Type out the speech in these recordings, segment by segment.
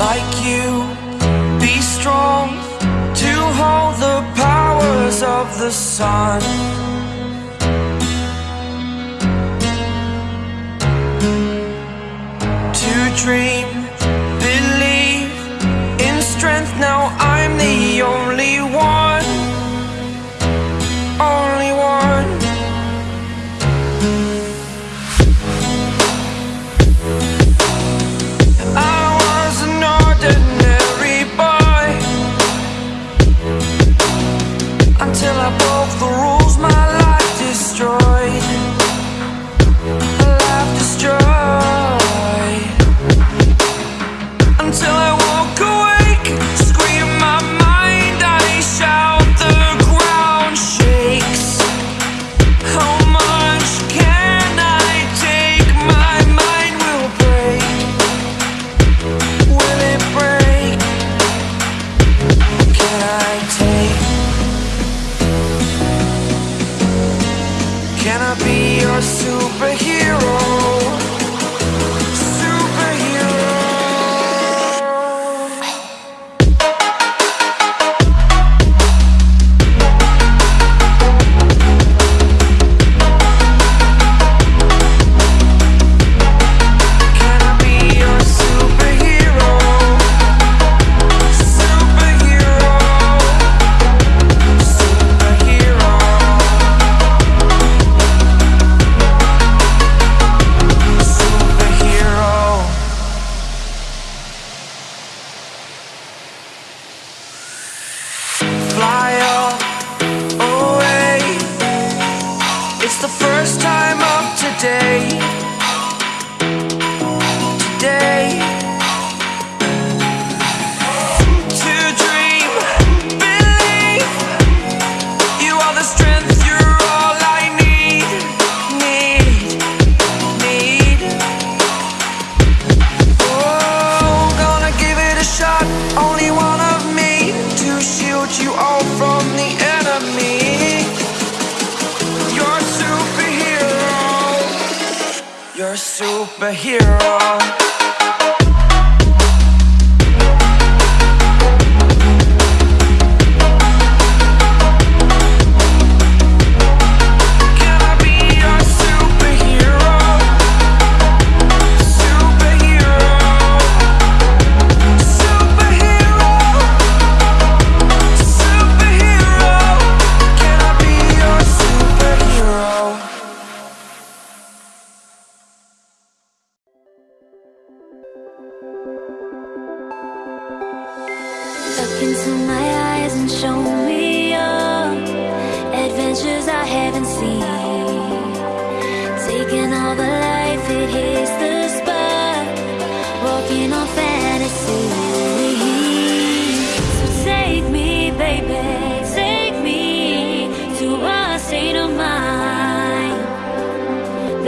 like you. Be strong to hold the powers of the sun. To dream superhero.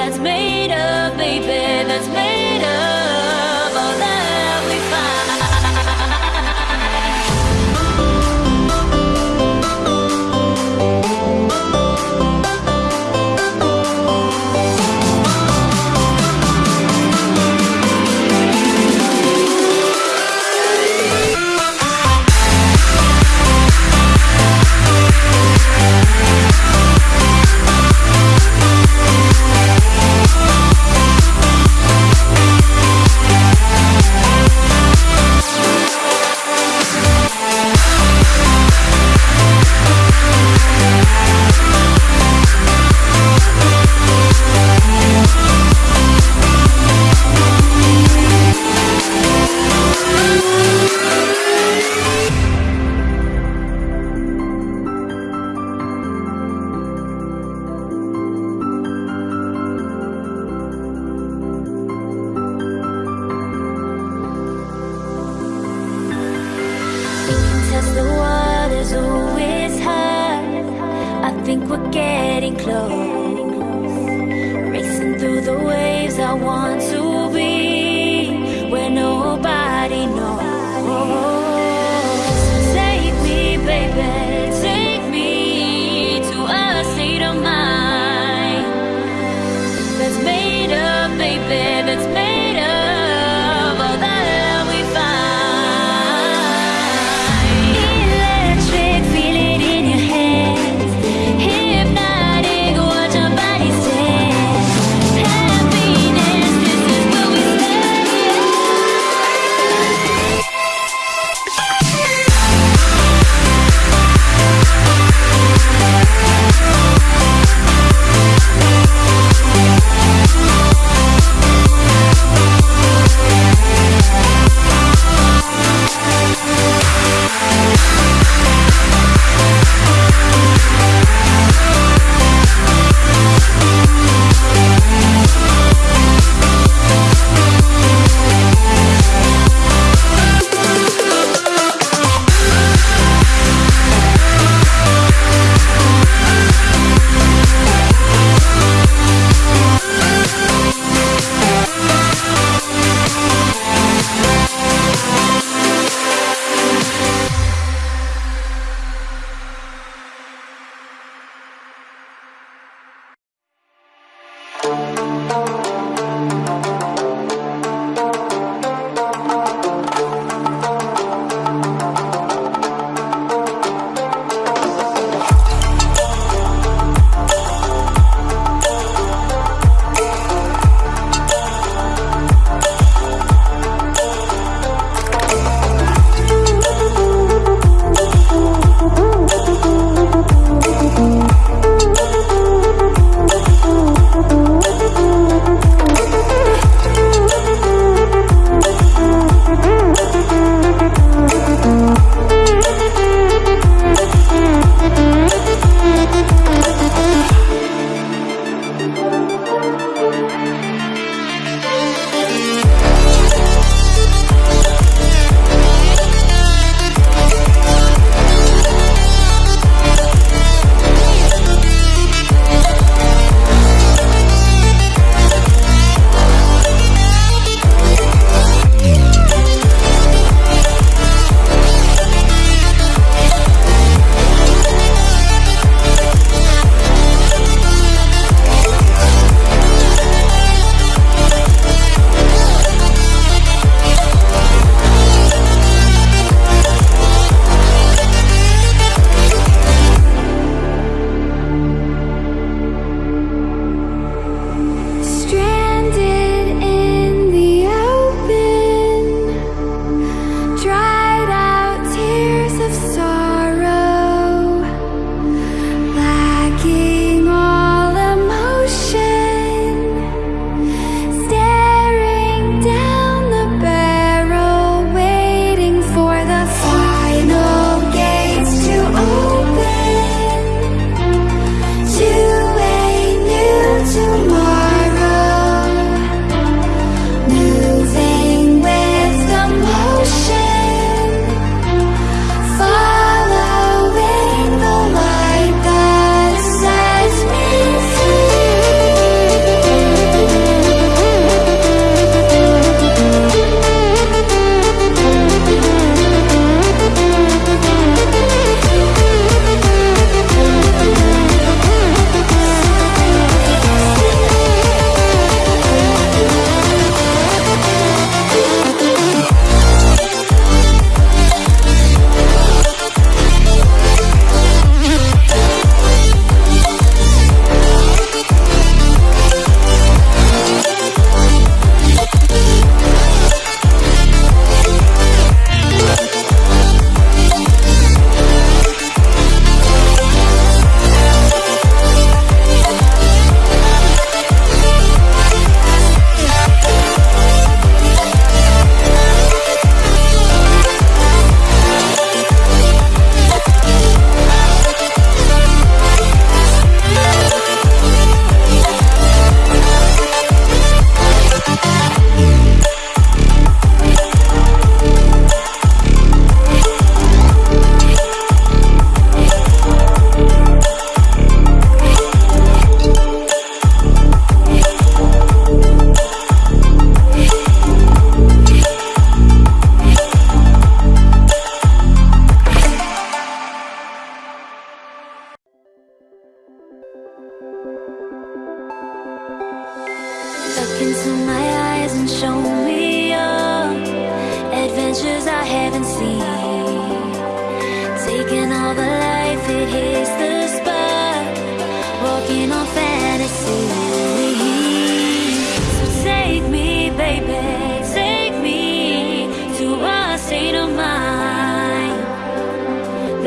that's made of, baby, that's made think we're getting close. Racing through the waves, I want to.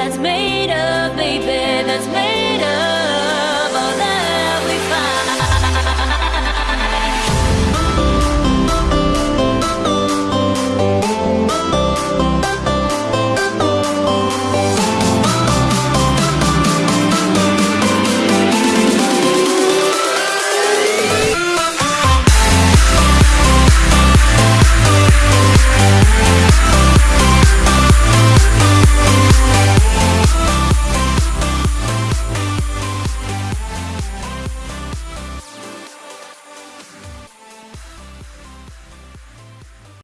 that's made of, baby, that's made